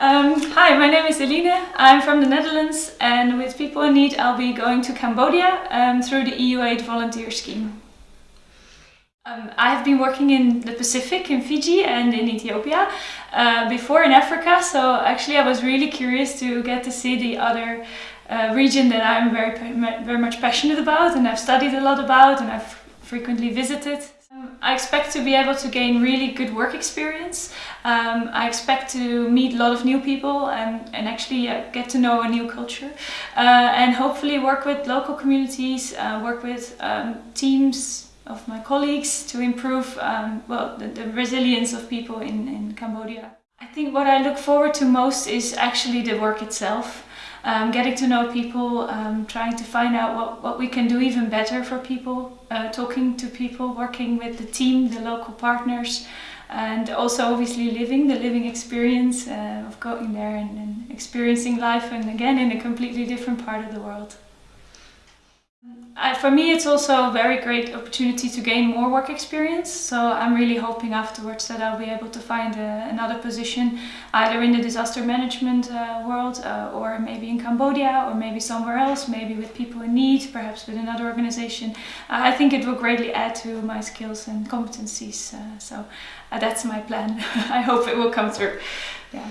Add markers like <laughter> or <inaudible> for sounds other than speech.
Um, hi, my name is Eline. I'm from the Netherlands and with People in Need I'll be going to Cambodia um, through the EU-Aid volunteer scheme. Um, I have been working in the Pacific, in Fiji and in Ethiopia, uh, before in Africa, so actually I was really curious to get to see the other uh, region that I'm very, very much passionate about and I've studied a lot about and I've frequently visited. Um, I expect to be able to gain really good work experience. Um, I expect to meet a lot of new people and, and actually uh, get to know a new culture uh, and hopefully work with local communities, uh, work with um, teams of my colleagues to improve um, well, the, the, resilience of people in, in Cambodia. I think what I look forward to most is actually the work itself. Um, getting to know people, um, trying to find out what, what we can do even better for people, uh, talking to people, working with the team, the local partners, and also obviously living the living experience uh, of going there and, and experiencing life and again in a completely different part of the world. For me it's also a very great opportunity to gain more work experience so I'm really hoping afterwards that I'll be able to find a, another position either in the disaster management uh, world uh, or maybe in Cambodia or maybe somewhere else, maybe with people in need, perhaps with another organization. Uh, I think it will greatly add to my skills and competencies uh, so uh, that's my plan. <laughs> I hope it will come through. Yeah.